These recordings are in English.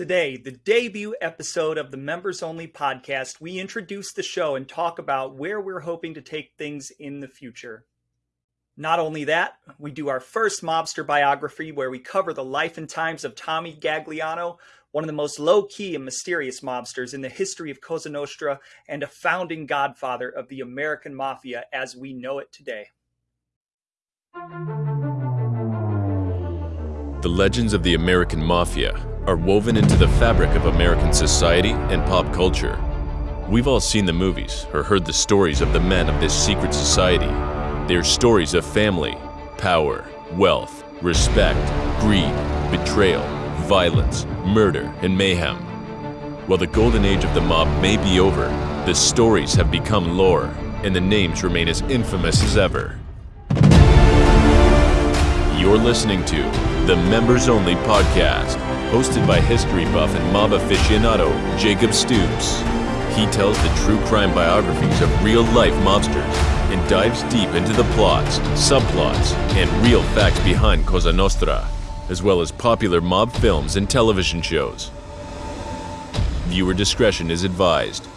Today, the debut episode of the Members Only podcast, we introduce the show and talk about where we're hoping to take things in the future. Not only that, we do our first mobster biography where we cover the life and times of Tommy Gagliano, one of the most low key and mysterious mobsters in the history of Cosa Nostra and a founding godfather of the American Mafia as we know it today. The legends of the American Mafia are woven into the fabric of American society and pop culture. We've all seen the movies or heard the stories of the men of this secret society. They are stories of family, power, wealth, respect, greed, betrayal, violence, murder, and mayhem. While the golden age of the mob may be over, the stories have become lore, and the names remain as infamous as ever. You're listening to the Members Only Podcast, hosted by history buff and mob aficionado Jacob Stoops. He tells the true crime biographies of real life mobsters and dives deep into the plots, subplots, and real facts behind Cosa Nostra, as well as popular mob films and television shows. Viewer discretion is advised.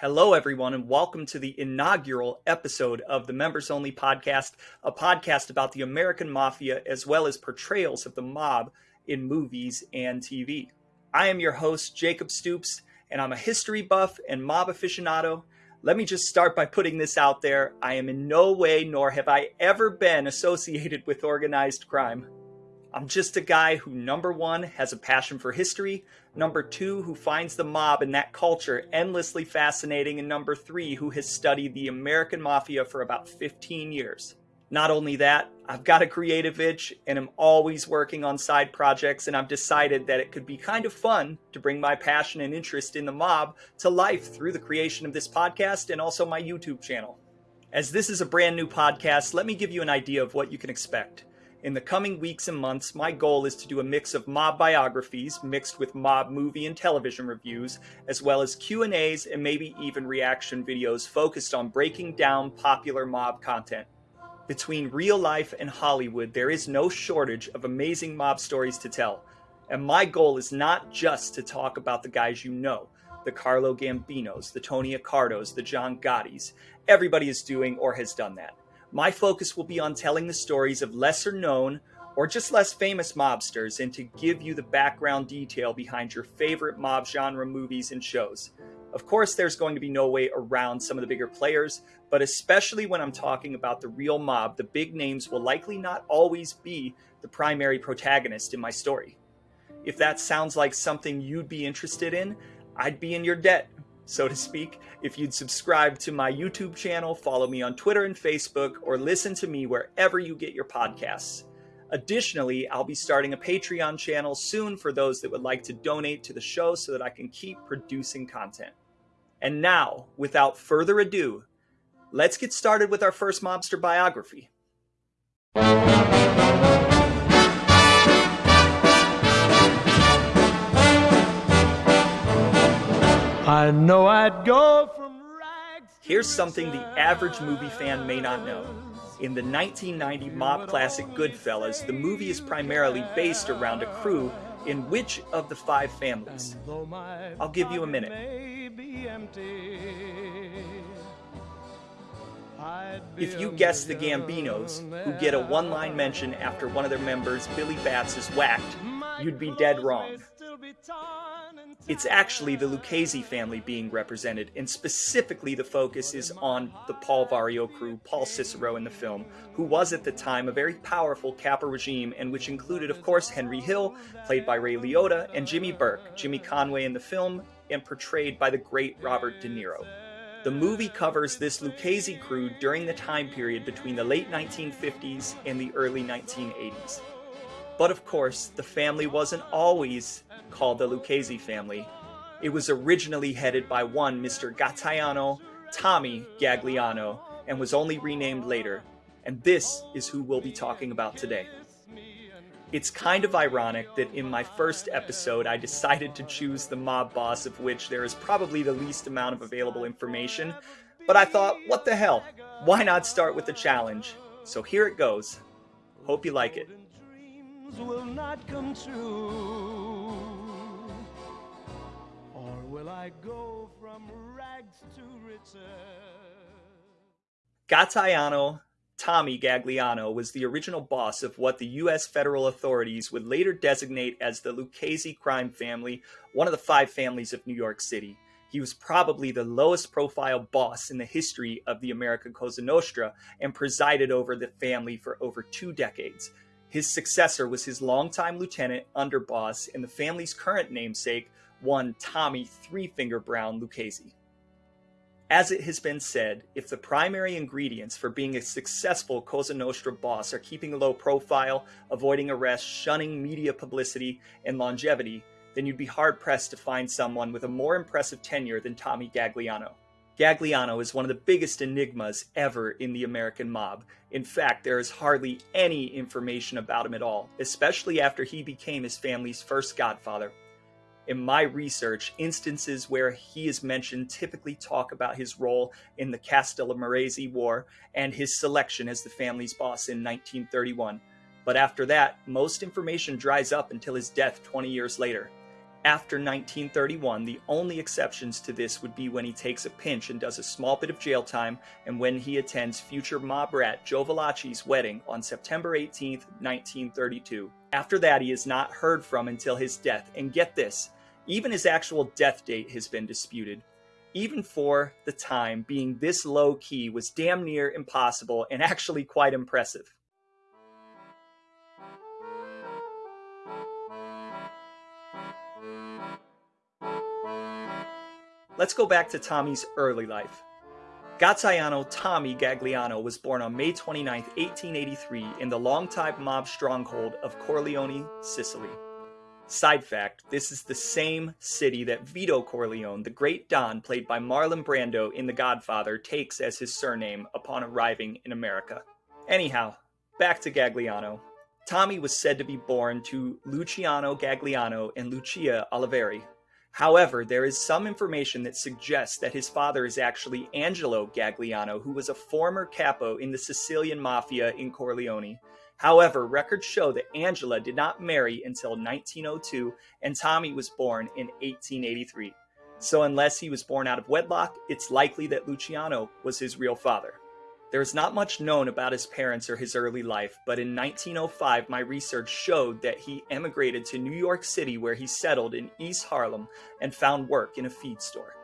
Hello, everyone, and welcome to the inaugural episode of the Members Only podcast, a podcast about the American Mafia as well as portrayals of the mob in movies and TV. I am your host, Jacob Stoops, and I'm a history buff and mob aficionado. Let me just start by putting this out there. I am in no way, nor have I ever been associated with organized crime. I'm just a guy who, number one, has a passion for history, number two, who finds the mob and that culture endlessly fascinating, and number three, who has studied the American Mafia for about 15 years. Not only that, I've got a creative itch and I'm always working on side projects, and I've decided that it could be kind of fun to bring my passion and interest in the mob to life through the creation of this podcast and also my YouTube channel. As this is a brand new podcast, let me give you an idea of what you can expect. In the coming weeks and months, my goal is to do a mix of mob biographies mixed with mob movie and television reviews, as well as Q&As and maybe even reaction videos focused on breaking down popular mob content. Between real life and Hollywood, there is no shortage of amazing mob stories to tell. And my goal is not just to talk about the guys you know, the Carlo Gambinos, the Tony Accardos, the John Gottis. Everybody is doing or has done that. My focus will be on telling the stories of lesser known or just less famous mobsters and to give you the background detail behind your favorite mob genre movies and shows. Of course, there's going to be no way around some of the bigger players, but especially when I'm talking about the real mob, the big names will likely not always be the primary protagonist in my story. If that sounds like something you'd be interested in, I'd be in your debt so to speak, if you'd subscribe to my YouTube channel, follow me on Twitter and Facebook, or listen to me wherever you get your podcasts. Additionally, I'll be starting a Patreon channel soon for those that would like to donate to the show so that I can keep producing content. And now, without further ado, let's get started with our first mobster biography. I know I'd go from rags. Here's something the average movie fan may not know. In the 1990 mob classic Goodfellas, the movie is primarily based around a crew in which of the five families? I'll give you a minute. If you guess the Gambinos, who get a one line mention after one of their members, Billy Batts, is whacked, you'd be dead wrong. It's actually the Lucchese family being represented, and specifically the focus is on the Paul Vario crew, Paul Cicero in the film, who was at the time a very powerful Capo regime, and which included, of course, Henry Hill, played by Ray Liotta, and Jimmy Burke, Jimmy Conway in the film, and portrayed by the great Robert De Niro. The movie covers this Lucchese crew during the time period between the late 1950s and the early 1980s. But of course, the family wasn't always called the Lucchese family. It was originally headed by one Mr. Gaetano Tommy Gagliano and was only renamed later. And this is who we'll be talking about today. It's kind of ironic that in my first episode I decided to choose the mob boss of which there is probably the least amount of available information, But I thought, what the hell? Why not start with the challenge? So here it goes. Hope you like it. Gaetano Tommy Gagliano was the original boss of what the U.S. federal authorities would later designate as the Lucchese crime family, one of the five families of New York City. He was probably the lowest profile boss in the history of the American Cosa Nostra and presided over the family for over two decades. His successor was his longtime lieutenant underboss and the family's current namesake, one Tommy Three Finger Brown Lucchese. As it has been said, if the primary ingredients for being a successful Cosa Nostra boss are keeping a low profile, avoiding arrest, shunning media publicity, and longevity, then you'd be hard pressed to find someone with a more impressive tenure than Tommy Gagliano. Gagliano is one of the biggest enigmas ever in the American mob. In fact, there is hardly any information about him at all, especially after he became his family's first godfather in my research, instances where he is mentioned typically talk about his role in the Castellamarese War and his selection as the family's boss in 1931. But after that, most information dries up until his death 20 years later. After 1931, the only exceptions to this would be when he takes a pinch and does a small bit of jail time, and when he attends future mob rat Joe Valachi's wedding on September 18, 1932. After that, he is not heard from until his death, and get this, even his actual death date has been disputed. Even for the time, being this low key was damn near impossible and actually quite impressive. Let's go back to Tommy's early life. Gaetano Tommy Gagliano was born on May 29, 1883, in the longtime mob stronghold of Corleone, Sicily. Side fact, this is the same city that Vito Corleone, the great Don played by Marlon Brando in The Godfather, takes as his surname upon arriving in America. Anyhow, back to Gagliano. Tommy was said to be born to Luciano Gagliano and Lucia Oliveri. However, there is some information that suggests that his father is actually Angelo Gagliano, who was a former capo in the Sicilian mafia in Corleone. However, records show that Angelo did not marry until 1902 and Tommy was born in 1883. So, unless he was born out of wedlock, it's likely that Luciano was his real father. There is not much known about his parents or his early life, but in 1905, my research showed that he emigrated to New York City where he settled in East Harlem and found work in a feed store.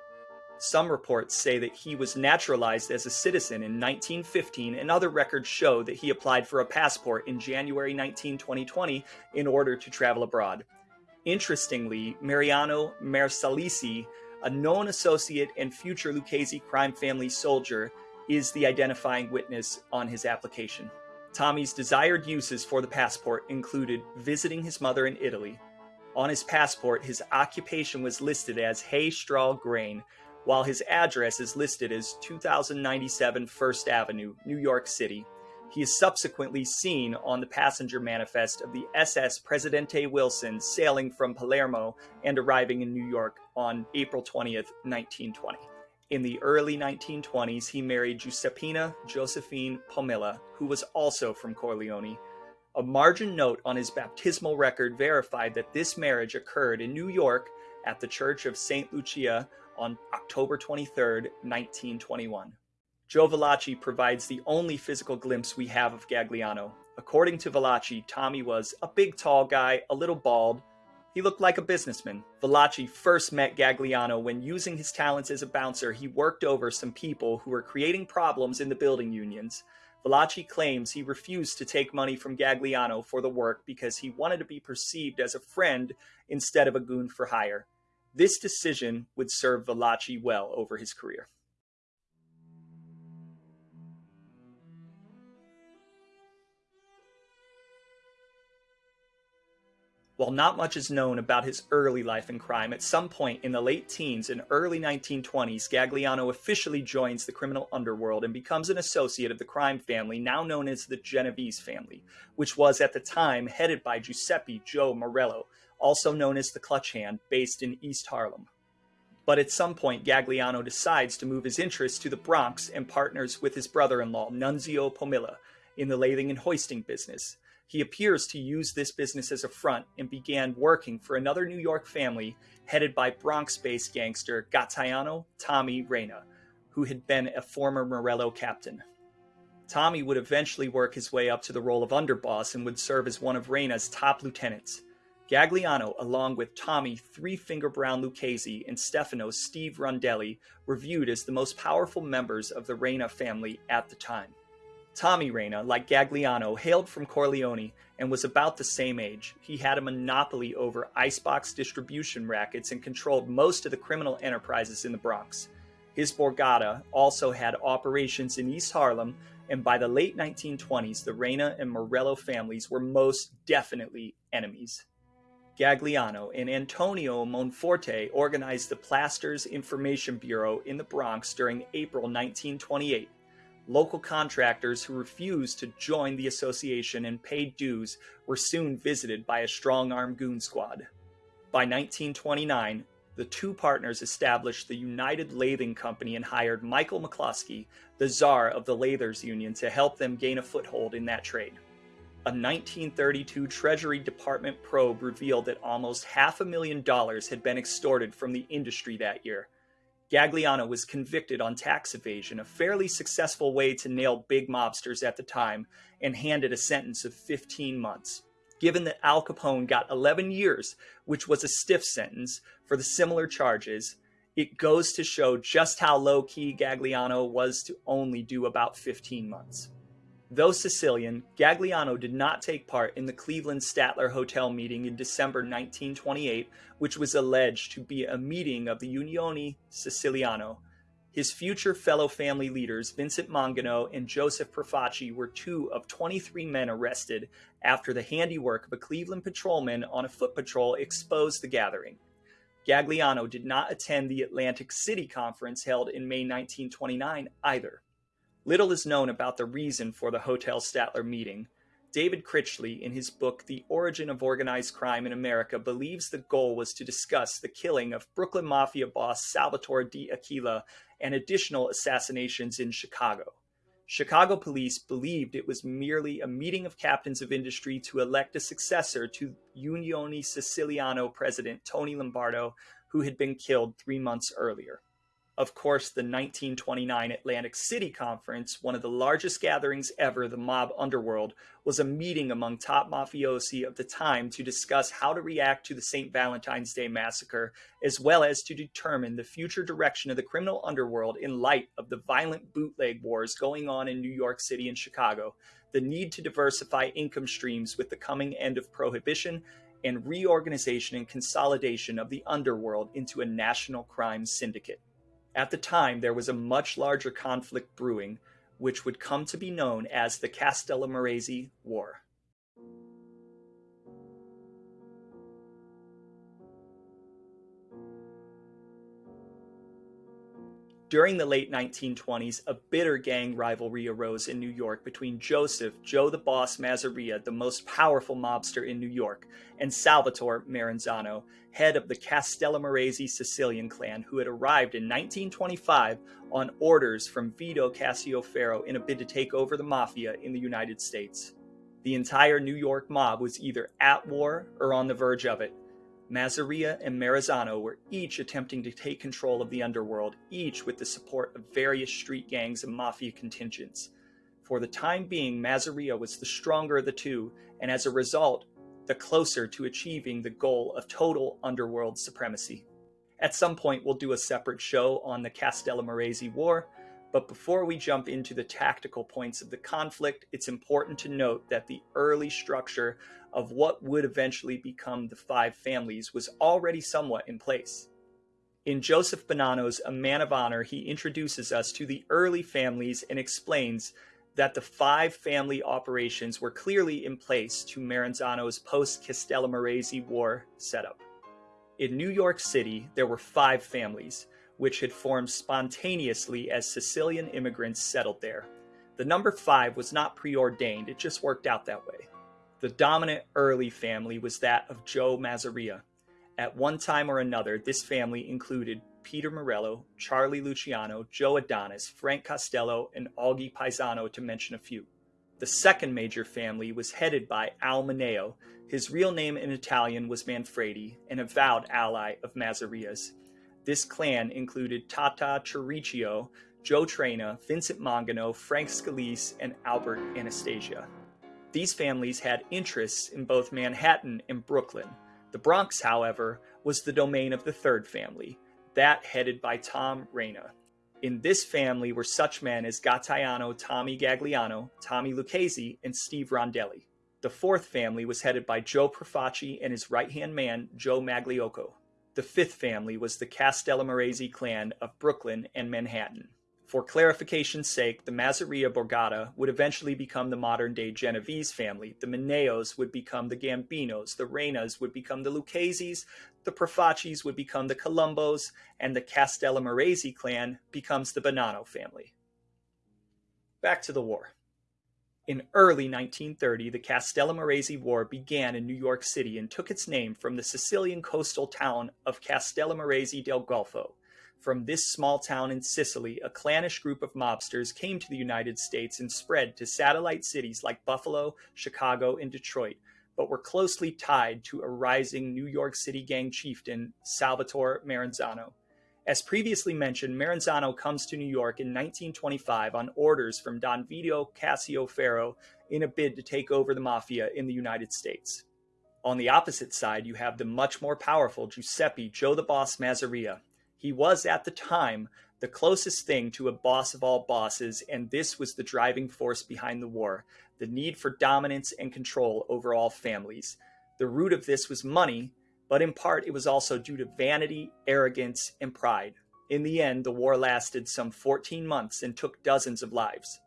Some reports say that he was naturalized as a citizen in 1915, and other records show that he applied for a passport in January 19, 2020 in order to travel abroad. Interestingly, Mariano Marsalisi, a known associate and future Lucchese crime family soldier, is the identifying witness on his application. Tommy's desired uses for the passport included visiting his mother in Italy. On his passport, his occupation was listed as hay, straw, grain, while his address is listed as 2097 First Avenue, New York City. He is subsequently seen on the passenger manifest of the SS Presidente Wilson sailing from Palermo and arriving in New York on April 20th, 1920. In the early 1920s, he married Giuseppina Josephine Pomilla, who was also from Corleone. A margin note on his baptismal record verified that this marriage occurred in New York at the Church of St. Lucia on October 23, 1921. Joe Valachi provides the only physical glimpse we have of Gagliano. According to Valachi, Tommy was a big tall guy, a little bald. He looked like a businessman. Valachi first met Gagliano when using his talents as a bouncer, he worked over some people who were creating problems in the building unions. Valachi claims he refused to take money from Gagliano for the work because he wanted to be perceived as a friend instead of a goon for hire. This decision would serve Valachi well over his career. While not much is known about his early life in crime, at some point in the late teens and early 1920s, Gagliano officially joins the criminal underworld and becomes an associate of the crime family now known as the Genovese family, which was at the time headed by Giuseppe Joe Morello, also known as the Clutch Hand, based in East Harlem. But at some point, Gagliano decides to move his interests to the Bronx and partners with his brother in law, Nunzio Pomilla, in the lathing and hoisting business. He appears to use this business as a front and began working for another New York family headed by Bronx based gangster Gaetano Tommy Reina, who had been a former Morello captain. Tommy would eventually work his way up to the role of underboss and would serve as one of Reina's top lieutenants. Gagliano, along with Tommy Three Finger Brown Lucchese and Stefano Steve Rondelli, were viewed as the most powerful members of the Reina family at the time. Tommy Reina, like Gagliano, hailed from Corleone and was about the same age. He had a monopoly over icebox distribution rackets and controlled most of the criminal enterprises in the Bronx. His Borgata also had operations in East Harlem, and by the late 1920s, the Reina and Morello families were most definitely enemies. Gagliano and Antonio Monforte organized the Plasters Information Bureau in the Bronx during April 1928. Local contractors who refused to join the association and paid dues were soon visited by a strong armed goon squad. By 1929, the two partners established the United Lathing Company and hired Michael McCloskey, the czar of the Lathers Union, to help them gain a foothold in that trade a 1932 Treasury Department probe revealed that almost half a million dollars had been extorted from the industry that year. Gagliano was convicted on tax evasion, a fairly successful way to nail big mobsters at the time, and handed a sentence of 15 months. Given that Al Capone got 11 years, which was a stiff sentence, for the similar charges, it goes to show just how low key Gagliano was to only do about 15 months. Though Sicilian, Gagliano did not take part in the Cleveland Statler Hotel meeting in December 1928, which was alleged to be a meeting of the Unione Siciliano. His future fellow family leaders, Vincent Mangano and Joseph Profaci, were two of 23 men arrested after the handiwork of a Cleveland patrolman on a foot patrol exposed the gathering. Gagliano did not attend the Atlantic City Conference held in May 1929 either. Little is known about the reason for the Hotel Statler meeting. David Critchley, in his book The Origin of Organized Crime in America, believes the goal was to discuss the killing of Brooklyn Mafia boss Salvatore D'Aquila and additional assassinations in Chicago. Chicago police believed it was merely a meeting of captains of industry to elect a successor to Unione Siciliano president Tony Lombardo, who had been killed three months earlier. Of course, the 1929 Atlantic City Conference, one of the largest gatherings ever, the mob underworld, was a meeting among top mafiosi of the time to discuss how to react to the St. Valentine's Day massacre, as well as to determine the future direction of the criminal underworld in light of the violent bootleg wars going on in New York City and Chicago, the need to diversify income streams with the coming end of prohibition, and reorganization and consolidation of the underworld into a national crime syndicate. At the time, there was a much larger conflict brewing, which would come to be known as the Castellamarese War. During the late 1920s, a bitter gang rivalry arose in New York between Joseph, Joe the Boss Masseria, the most powerful mobster in New York, and Salvatore Maranzano, head of the Castellamarese Sicilian clan, who had arrived in 1925 on orders from Vito Cascioferro in a bid to take over the mafia in the United States. The entire New York mob was either at war or on the verge of it, Masseria and Maranzano were each attempting to take control of the underworld, each with the support of various street gangs and mafia contingents. For the time being, Masseria was the stronger of the two, and as a result, the closer to achieving the goal of total underworld supremacy. At some point, we'll do a separate show on the Castellamarese War, but before we jump into the tactical points of the conflict, it's important to note that the early structure of what would eventually become the five families was already somewhat in place. In Joseph Bonanno's A Man of Honor, he introduces us to the early families and explains that the five family operations were clearly in place to Maranzano's post Castellamarese War setup. In New York City, there were five families, which had formed spontaneously as Sicilian immigrants settled there. The number five was not preordained, it just worked out that way. The dominant early family was that of Joe Masseria. At one time or another, this family included Peter Morello, Charlie Luciano, Joe Adonis, Frank Costello, and Augie Paisano, to mention a few. The second major family was headed by Al Mineo. His real name in Italian was Manfredi, an avowed ally of Masseria's. This clan included Tata Chiricchio, Joe Traina, Vincent Mangano, Frank Scalise, and Albert Anastasia. These families had interests in both Manhattan and Brooklyn. The Bronx, however, was the domain of the third family, that headed by Tom Reina. In this family were such men as Gaetano Tommy Gagliano, Tommy Lucchese, and Steve Rondelli. The fourth family was headed by Joe Profaci and his right-hand man, Joe Magliocco. The fifth family was the Castellamarese clan of Brooklyn and Manhattan. For clarification's sake, the Masseria Borgata would eventually become the modern-day Genovese family, the Mineos would become the Gambinos, the Reinas would become the Luccheses, the Profacis would become the Colombos, and the Castellamarese clan becomes the Bonanno family. Back to the war. In early 1930, the Castellamarese War began in New York City and took its name from the Sicilian coastal town of Castellamarese del Golfo, from this small town in Sicily, a clannish group of mobsters came to the United States and spread to satellite cities like Buffalo, Chicago, and Detroit, but were closely tied to a rising New York City gang chieftain, Salvatore Maranzano. As previously mentioned, Maranzano comes to New York in 1925 on orders from Don Vito Cascioferro in a bid to take over the mafia in the United States. On the opposite side, you have the much more powerful Giuseppe Joe the Boss Masseria, he was at the time the closest thing to a boss of all bosses, and this was the driving force behind the war the need for dominance and control over all families. The root of this was money, but in part it was also due to vanity, arrogance, and pride. In the end, the war lasted some 14 months and took dozens of lives.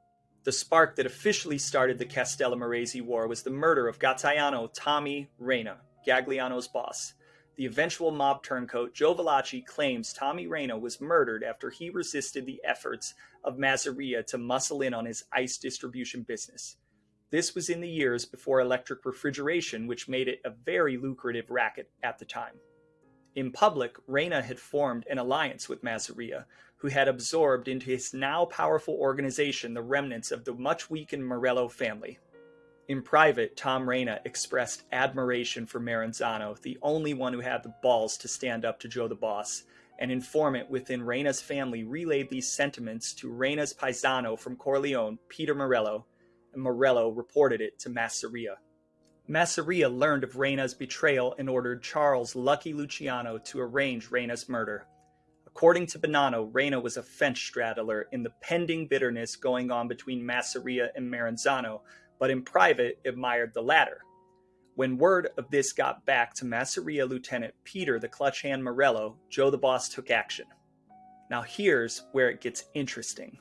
The spark that officially started the Castellamarese War was the murder of Gaetano Tommy Reina, Gagliano's boss. The eventual mob turncoat Joe Valachi claims Tommy Reina was murdered after he resisted the efforts of Masseria to muscle in on his ice distribution business. This was in the years before electric refrigeration, which made it a very lucrative racket at the time. In public, Reina had formed an alliance with Masseria, who had absorbed into his now powerful organization the remnants of the much weakened Morello family. In private, Tom Reina expressed admiration for Maranzano, the only one who had the balls to stand up to Joe the Boss. An informant within Reina's family relayed these sentiments to Reina's paisano from Corleone, Peter Morello, and Morello reported it to Masseria. Masseria learned of Reina's betrayal and ordered Charles Lucky Luciano to arrange Reina's murder. According to Bonanno, Reina was a fence straddler in the pending bitterness going on between Masseria and Maranzano, but in private admired the latter. When word of this got back to Masseria Lieutenant Peter the Clutch Hand Morello, Joe the Boss took action. Now here's where it gets interesting.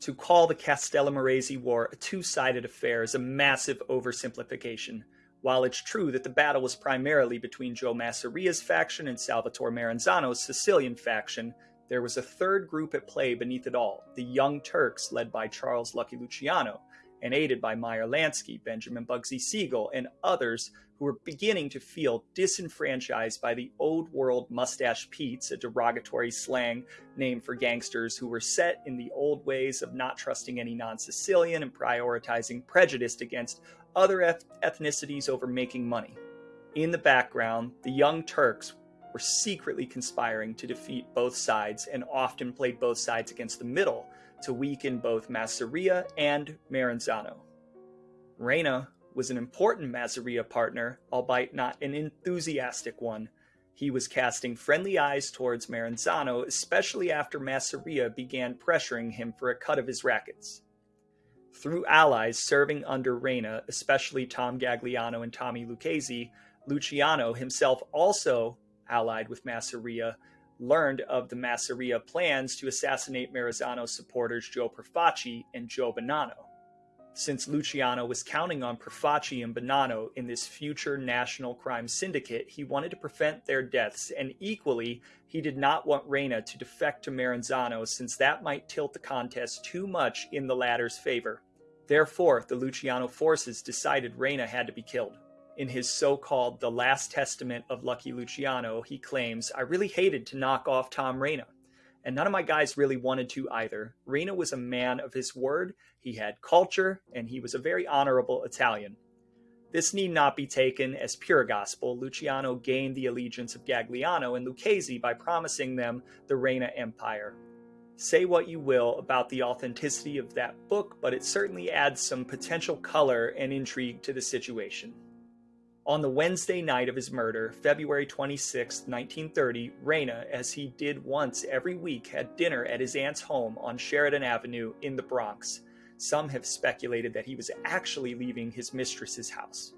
To call the Castellamarese War a two-sided affair is a massive oversimplification. While it's true that the battle was primarily between Joe Masseria's faction and Salvatore Maranzano's Sicilian faction, there was a third group at play beneath it all, the Young Turks led by Charles Lucky Luciano, and aided by Meyer Lansky, Benjamin Bugsy Siegel, and others who were beginning to feel disenfranchised by the old world mustache Pete's, a derogatory slang name for gangsters who were set in the old ways of not trusting any non Sicilian and prioritizing prejudice against other eth- ethnicities over making money. In the background, the Young Turks were secretly conspiring to defeat both sides and often played both sides against the middle to weaken both Masseria and Maranzano. Reina was an important Masseria partner, albeit not an enthusiastic one. He was casting friendly eyes towards Maranzano, especially after Masseria began pressuring him for a cut of his rackets. Through allies serving under Reina, especially Tom Gagliano and Tommy Lucchese, Luciano himself also allied with Masseria, learned of the Masseria plans to assassinate Maranzano supporters Joe Profaci and Joe Bonanno. Since Luciano was counting on Profaci and Bonanno in this future national crime syndicate, he wanted to prevent their deaths, and equally, he did not want Reina to defect to Maranzano since that might tilt the contest too much in the latter's favor. Therefore, the Luciano forces decided Reina had to be killed. In his so called The Last Testament of Lucky Luciano, he claims, I really hated to knock off Tom Reina. And none of my guys really wanted to either. Reina was a man of his word, he had culture, and he was a very honorable Italian. This need not be taken as pure gospel. Luciano gained the allegiance of Gagliano and Lucchese by promising them the Reina Empire. Say what you will about the authenticity of that book, but it certainly adds some potential color and intrigue to the situation. On the Wednesday night of his murder, February 26, 1930, Reina, as he did once every week, had dinner at his aunt's home on Sheridan Avenue in the Bronx. Some have speculated that he was actually leaving his mistress's house.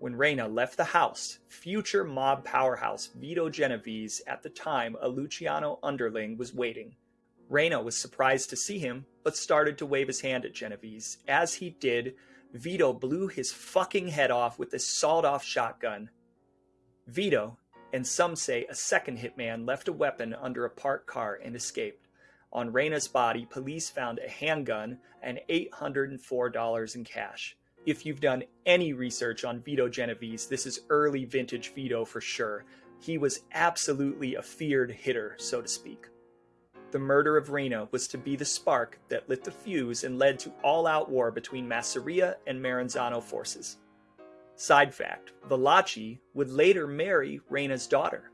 When Reina left the house, future mob powerhouse Vito Genovese, at the time a Luciano underling, was waiting. Reina was surprised to see him, but started to wave his hand at Genovese. As he did, Vito blew his fucking head off with a sawed off shotgun. Vito, and some say a second hitman, left a weapon under a parked car and escaped. On Reina's body, police found a handgun and $804 in cash. If you've done any research on Vito Genovese, this is early vintage Vito for sure. He was absolutely a feared hitter, so to speak. The murder of Reina was to be the spark that lit the fuse and led to all-out war between Masseria and Maranzano forces. Side fact, Valachi would later marry Reina's daughter.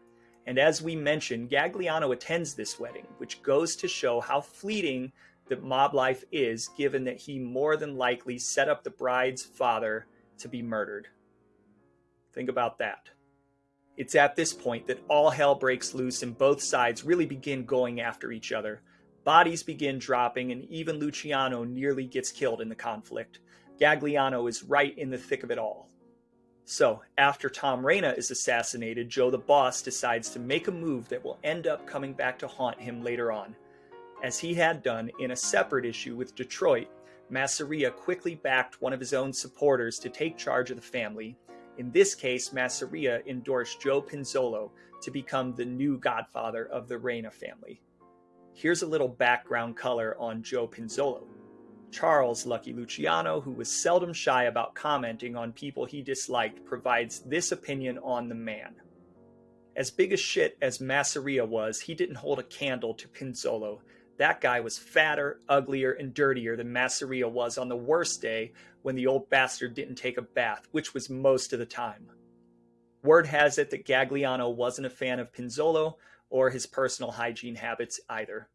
And as we mentioned, Gagliano attends this wedding, which goes to show how fleeting that mob life is, given that he more than likely set up the bride's father to be murdered. Think about that. It's at this point that all hell breaks loose and both sides really begin going after each other. Bodies begin dropping, and even Luciano nearly gets killed in the conflict. Gagliano is right in the thick of it all. So, after Tom Reina is assassinated, Joe the Boss decides to make a move that will end up coming back to haunt him later on. As he had done in a separate issue with Detroit, Masseria quickly backed one of his own supporters to take charge of the family, in this case, Masseria endorsed Joe Pinzolo to become the new godfather of the Reina family. Here's a little background color on Joe Pinzolo. Charles Lucky Luciano, who was seldom shy about commenting on people he disliked, provides this opinion on the man. As big a shit as Masseria was, he didn't hold a candle to Pinzolo, that guy was fatter, uglier, and dirtier than Masseria was on the worst day when the old bastard didn't take a bath, which was most of the time. Word has it that Gagliano wasn't a fan of Pinzolo or his personal hygiene habits either.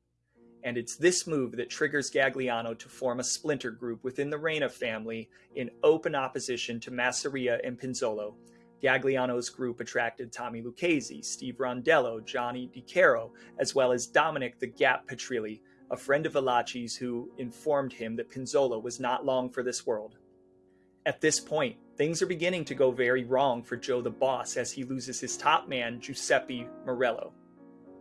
And it's this move that triggers Gagliano to form a splinter group within the Reina family in open opposition to Masseria and Pinzolo, Gagliano's group attracted Tommy Lucchese, Steve Rondelli, Johnny DiCaro, as well as Dominic the Gap Petrilli, a friend of Valachi's who informed him that Pinzolo was not long for this world. At this point, things are beginning to go very wrong for Joe the Boss as he loses his top man, Giuseppe Morello.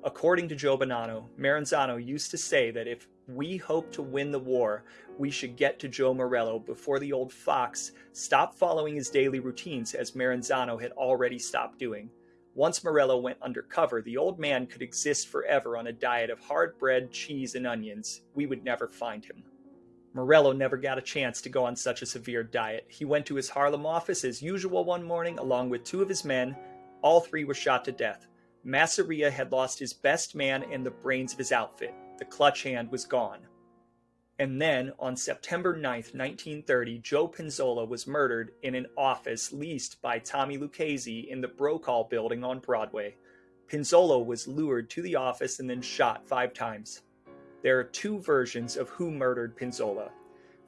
According to Joe Bonanno, Maranzano used to say that if we hope to win the war, we should get to Joe Morello before the old fox stopped following his daily routines as Maranzano had already stopped doing. Once Morello went undercover, the old man could exist forever on a diet of hard bread, cheese, and onions. We would never find him. Morello never got a chance to go on such a severe diet. He went to his Harlem office as usual one morning along with two of his men. All three were shot to death. Masseria had lost his best man and the brains of his outfit. The clutch hand was gone. And then, on September 9, 1930, Joe Pinzolo was murdered in an office leased by Tommy Lucchese in the Brokaw building on Broadway. Pinzolo was lured to the office and then shot five times. There are two versions of who murdered Pinzolo.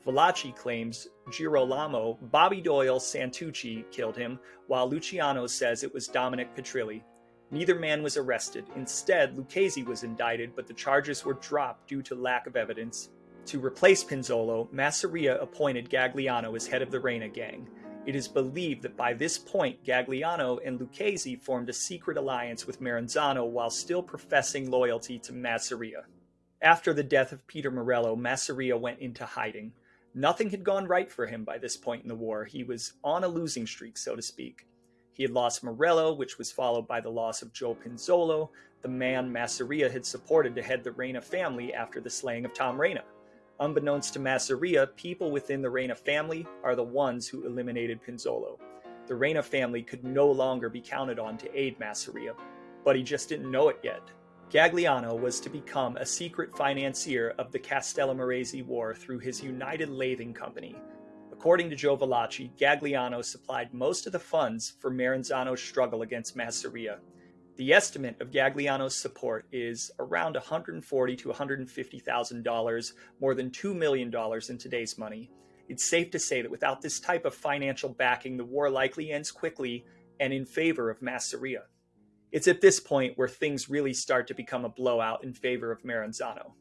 Valachi claims Girolamo Bobby Doyle Santucci killed him, while Luciano says it was Dominic Petrilli. Neither man was arrested. Instead, Lucchese was indicted, but the charges were dropped due to lack of evidence. To replace Pinzolo, Masseria appointed Gagliano as head of the Reina gang. It is believed that by this point, Gagliano and Lucchese formed a secret alliance with Maranzano while still professing loyalty to Masseria. After the death of Peter Morello, Masseria went into hiding. Nothing had gone right for him by this point in the war. He was on a losing streak, so to speak. He had lost Morello, which was followed by the loss of Joe Pinzolo, the man Masseria had supported to head the Reina family after the slaying of Tom Reina. Unbeknownst to Masseria, people within the Reina family are the ones who eliminated Pinzolo. The Reina family could no longer be counted on to aid Masseria, but he just didn't know it yet. Gagliano was to become a secret financier of the Castellamarese War through his United Lathing Company. According to Joe Valachi, Gagliano supplied most of the funds for Maranzano's struggle against Masseria. The estimate of Gagliano's support is around $140 to $150,000, more than $2 million in today's money. It's safe to say that without this type of financial backing, the war likely ends quickly and in favor of Masseria. It's at this point where things really start to become a blowout in favor of Maranzano.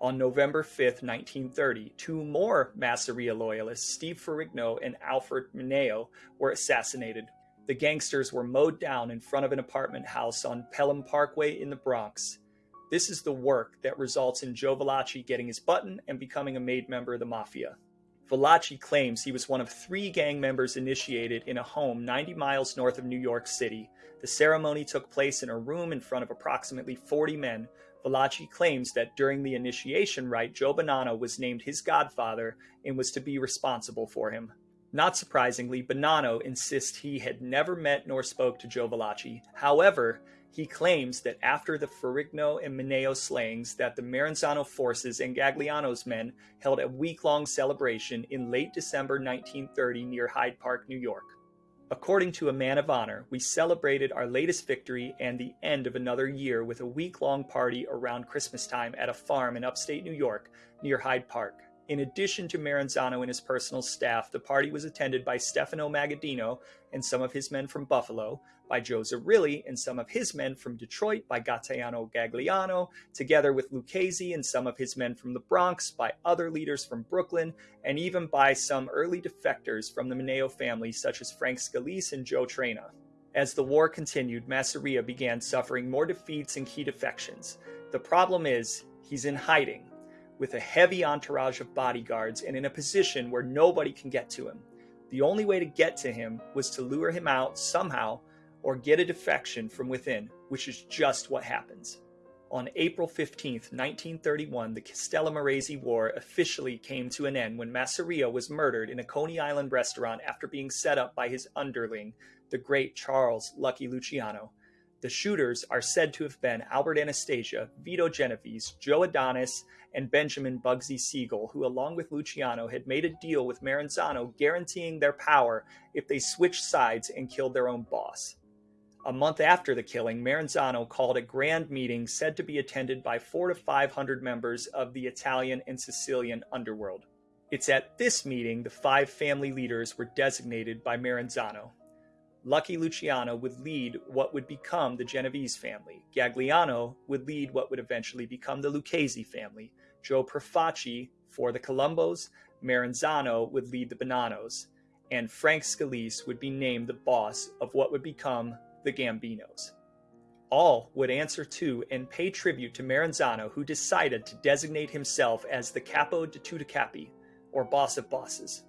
On November 5, 1930, two more Masseria loyalists, Steve Ferrigno and Alfred Mineo, were assassinated the gangsters were mowed down in front of an apartment house on Pelham Parkway in the Bronx. This is the work that results in Joe Valachi getting his button and becoming a made member of the Mafia. Valachi claims he was one of three gang members initiated in a home 90 miles north of New York City. The ceremony took place in a room in front of approximately 40 men. Valachi claims that during the initiation rite, Joe Bonanno was named his godfather and was to be responsible for him. Not surprisingly, Bonanno insists he had never met nor spoke to Joe Valachi. However, he claims that after the Ferrigno and Mineo slayings that the Maranzano forces and Gagliano's men held a week-long celebration in late December 1930 near Hyde Park, New York. According to a man of honor, we celebrated our latest victory and the end of another year with a week-long party around Christmas time at a farm in upstate New York near Hyde Park. In addition to Maranzano and his personal staff, the party was attended by Stefano Magaddino and some of his men from Buffalo, by Joe Zerilli and some of his men from Detroit, by Gaetano Gagliano, together with Lucchese and some of his men from the Bronx, by other leaders from Brooklyn, and even by some early defectors from the Mineo family, such as Frank Scalise and Joe Traina. As the war continued, Masseria began suffering more defeats and key defections. The problem is, he's in hiding with a heavy entourage of bodyguards and in a position where nobody can get to him. The only way to get to him was to lure him out somehow or get a defection from within, which is just what happens. On April 15, 1931, the Castellamarese War officially came to an end when Masseria was murdered in a Coney Island restaurant after being set up by his underling, the great Charles Lucky Luciano. The shooters are said to have been Albert Anastasia, Vito Genovese, Joe Adonis, and Benjamin Bugsy Siegel, who, along with Luciano, had made a deal with Maranzano guaranteeing their power if they switched sides and killed their own boss. A month after the killing, Maranzano called a grand meeting said to be attended by four to five hundred members of the Italian and Sicilian underworld. It's at this meeting the five family leaders were designated by Maranzano. Lucky Luciano would lead what would become the Genovese family. Gagliano would lead what would eventually become the Lucchese family. Joe Profaci for the Colombos, Maranzano would lead the Bonannos, and Frank Scalise would be named the boss of what would become the Gambinos. All would answer to and pay tribute to Maranzano, who decided to designate himself as the Capo di Tutti Capi, or boss of bosses.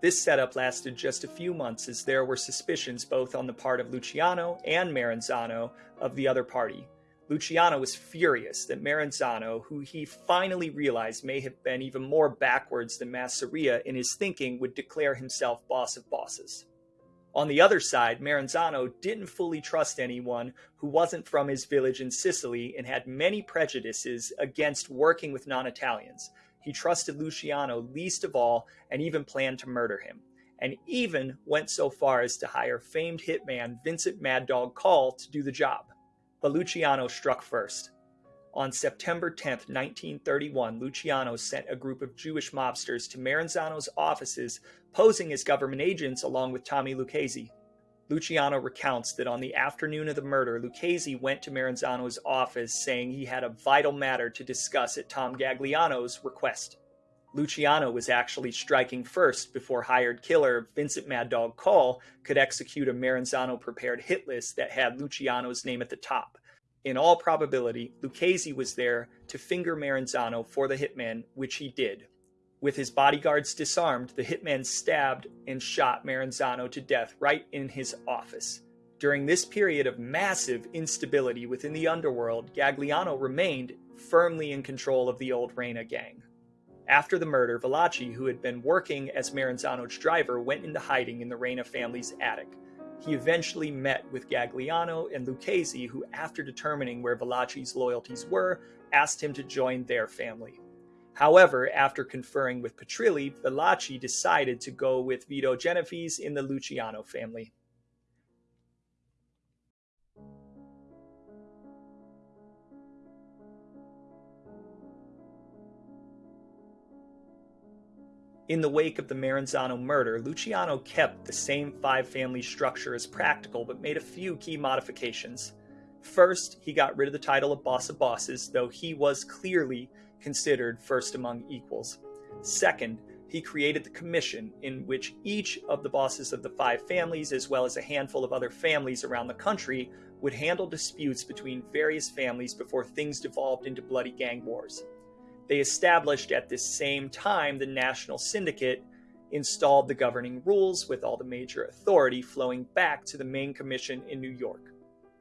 This setup lasted just a few months as there were suspicions both on the part of Luciano and Maranzano of the other party. Luciano was furious that Maranzano, who he finally realized may have been even more backwards than Masseria in his thinking, would declare himself boss of bosses. On the other side, Maranzano didn't fully trust anyone who wasn't from his village in Sicily and had many prejudices against working with non Italians. He trusted Luciano least of all and even planned to murder him, and even went so far as to hire famed hitman Vincent Mad Dog Coll to do the job. But Luciano struck first. On September 10, 1931, Luciano sent a group of Jewish mobsters to Maranzano's offices posing as government agents along with Tommy Lucchese. Luciano recounts that on the afternoon of the murder, Lucchese went to Maranzano's office saying he had a vital matter to discuss at Tom Gagliano's request. Luciano was actually striking first before hired killer Vincent Mad Dog Coll could execute a Maranzano prepared hit list that had Luciano's name at the top. In all probability, Lucchese was there to finger Maranzano for the hitman, which he did. With his bodyguards disarmed, the hitman stabbed and shot Maranzano to death right in his office. During this period of massive instability within the underworld, Gagliano remained firmly in control of the old Reina gang. After the murder, Valachi, who had been working as Maranzano's driver, went into hiding in the Reina family's attic. He eventually met with Gagliano and Lucchese, who, after determining where Valachi's loyalties were, asked him to join their family. However, after conferring with Petrilli, Valachi decided to go with Vito Genovese in the Luciano family. In the wake of the Maranzano murder, Luciano kept the same five family structure as practical but made a few key modifications. First, he got rid of the title of boss of bosses, though he was clearly considered first among equals. Second, he created the commission in which each of the bosses of the five families, as well as a handful of other families around the country, would handle disputes between various families before things devolved into bloody gang wars. They established at this same time the National Syndicate, installed the governing rules with all the major authority flowing back to the main commission in New York.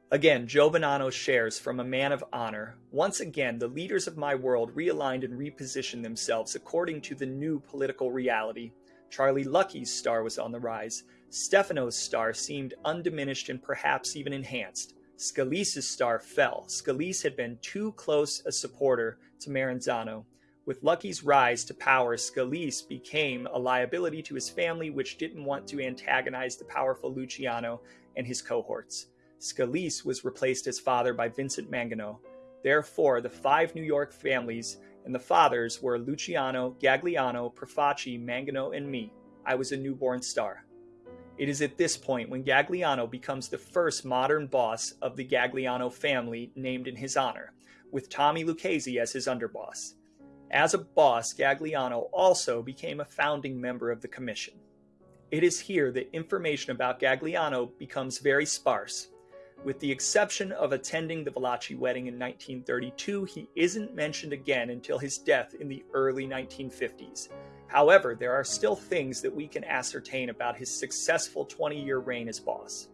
Again, Bonanno shares from a man of honor. Once again, the leaders of my world realigned and repositioned themselves according to the new political reality. Charlie Lucky's star was on the rise. Stefano's star seemed undiminished and perhaps even enhanced. Scalise's star fell. Scalise had been too close a supporter to Maranzano. With Lucky's rise to power, Scalise became a liability to his family, which didn't want to antagonize the powerful Luciano and his cohorts. Scalise was replaced as father by Vincent Mangano. Therefore, the five New York families and the fathers were Luciano, Gagliano, Profaci, Mangano, and me. I was a newborn star. It is at this point when Gagliano becomes the first modern boss of the Gagliano family named in his honor, with Tommy Lucchese as his underboss. As a boss, Gagliano also became a founding member of the commission. It is here that information about Gagliano becomes very sparse. With the exception of attending the Valachi wedding in 1932, he isn't mentioned again until his death in the early 1950s. However, there are still things that we can ascertain about his successful 20 year reign as boss.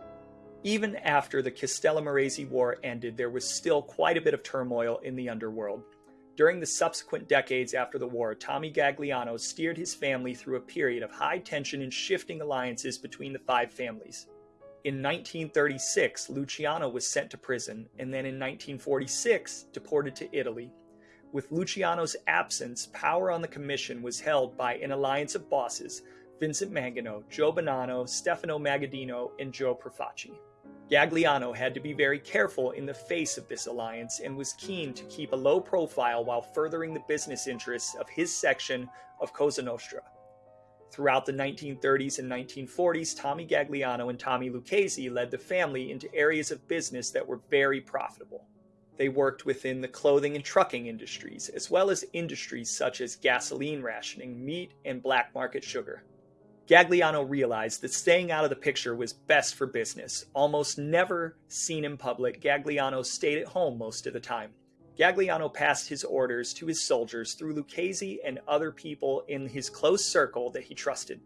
Even after the Castellammarese War ended, there was still quite a bit of turmoil in the underworld. During the subsequent decades after the war, Tommy Gagliano steered his family through a period of high tension and shifting alliances between the five families. In 1936, Luciano was sent to prison, and then in 1946, deported to Italy, with Luciano's absence, power on the commission was held by an alliance of bosses Vincent Mangano, Joe Bonanno, Stefano Magaddino, and Joe Profaci. Gagliano had to be very careful in the face of this alliance and was keen to keep a low profile while furthering the business interests of his section of Cosa Nostra. Throughout the 1930s and 1940s, Tommy Gagliano and Tommy Lucchese led the family into areas of business that were very profitable. They worked within the clothing and trucking industries, as well as industries such as gasoline rationing, meat, and black market sugar. Gagliano realized that staying out of the picture was best for business. Almost never seen in public, Gagliano stayed at home most of the time. Gagliano passed his orders to his soldiers through Lucchese and other people in his close circle that he trusted.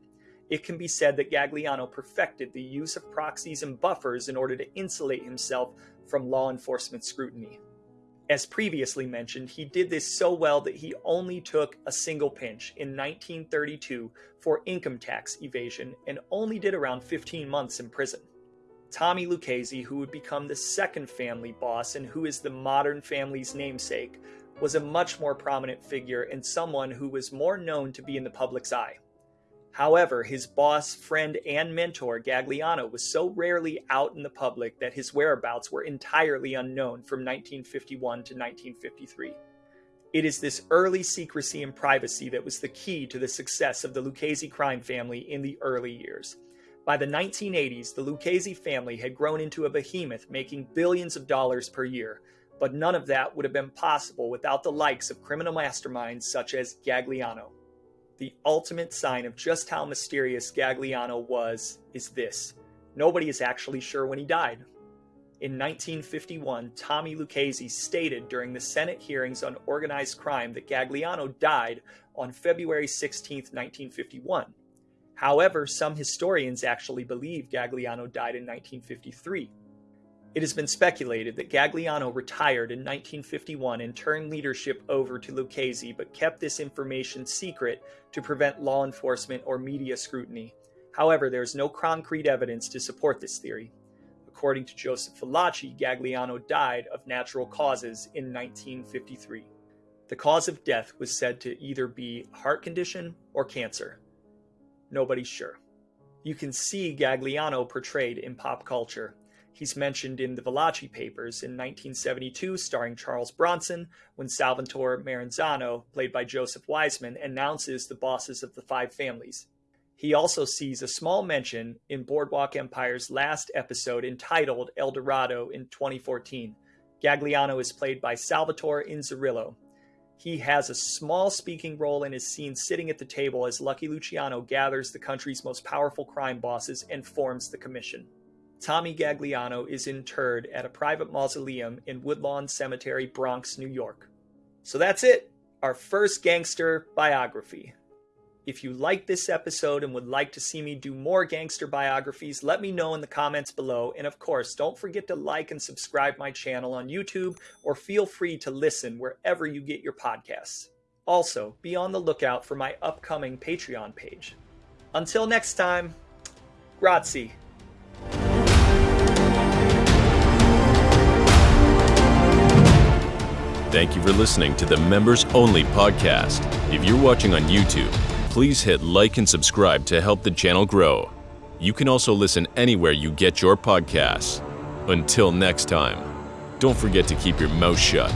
It can be said that Gagliano perfected the use of proxies and buffers in order to insulate himself from law enforcement scrutiny. As previously mentioned, he did this so well that he only took a single pinch in 1932 for income tax evasion and only did around 15 months in prison. Tommy Lucchese, who would become the second family boss and who is the modern family's namesake, was a much more prominent figure and someone who was more known to be in the public's eye. However, his boss, friend, and mentor, Gagliano, was so rarely out in the public that his whereabouts were entirely unknown from 1951 to 1953. It is this early secrecy and privacy that was the key to the success of the Lucchese crime family in the early years. By the 1980s, the Lucchese family had grown into a behemoth making billions of dollars per year, but none of that would have been possible without the likes of criminal masterminds such as Gagliano. The ultimate sign of just how mysterious Gagliano was is this nobody is actually sure when he died. In 1951, Tommy Lucchese stated during the Senate hearings on organized crime that Gagliano died on February 16, 1951. However, some historians actually believe Gagliano died in 1953. It has been speculated that Gagliano retired in 1951 and turned leadership over to Lucchese, but kept this information secret to prevent law enforcement or media scrutiny. However, there is no concrete evidence to support this theory. According to Joseph Valachi, Gagliano died of natural causes in 1953. The cause of death was said to either be heart condition or cancer. Nobody's sure. You can see Gagliano portrayed in pop culture. He's mentioned in the Valachi papers in 1972, starring Charles Bronson, when Salvatore Maranzano, played by Joseph Wiseman, announces the bosses of the five families. He also sees a small mention in Boardwalk Empire's last episode entitled El Dorado in 2014. Gagliano is played by Salvatore Inzerillo. He has a small speaking role and is seen sitting at the table as Lucky Luciano gathers the country's most powerful crime bosses and forms the commission. Tommy Gagliano is interred at a private mausoleum in Woodlawn Cemetery, Bronx, New York. So that's it, our first gangster biography. If you like this episode and would like to see me do more gangster biographies, let me know in the comments below. And of course, don't forget to like and subscribe my channel on YouTube or feel free to listen wherever you get your podcasts. Also, be on the lookout for my upcoming Patreon page. Until next time, grazie. Thank you for listening to the Members Only podcast. If you're watching on YouTube, please hit like and subscribe to help the channel grow. You can also listen anywhere you get your podcasts. Until next time, don't forget to keep your mouth shut.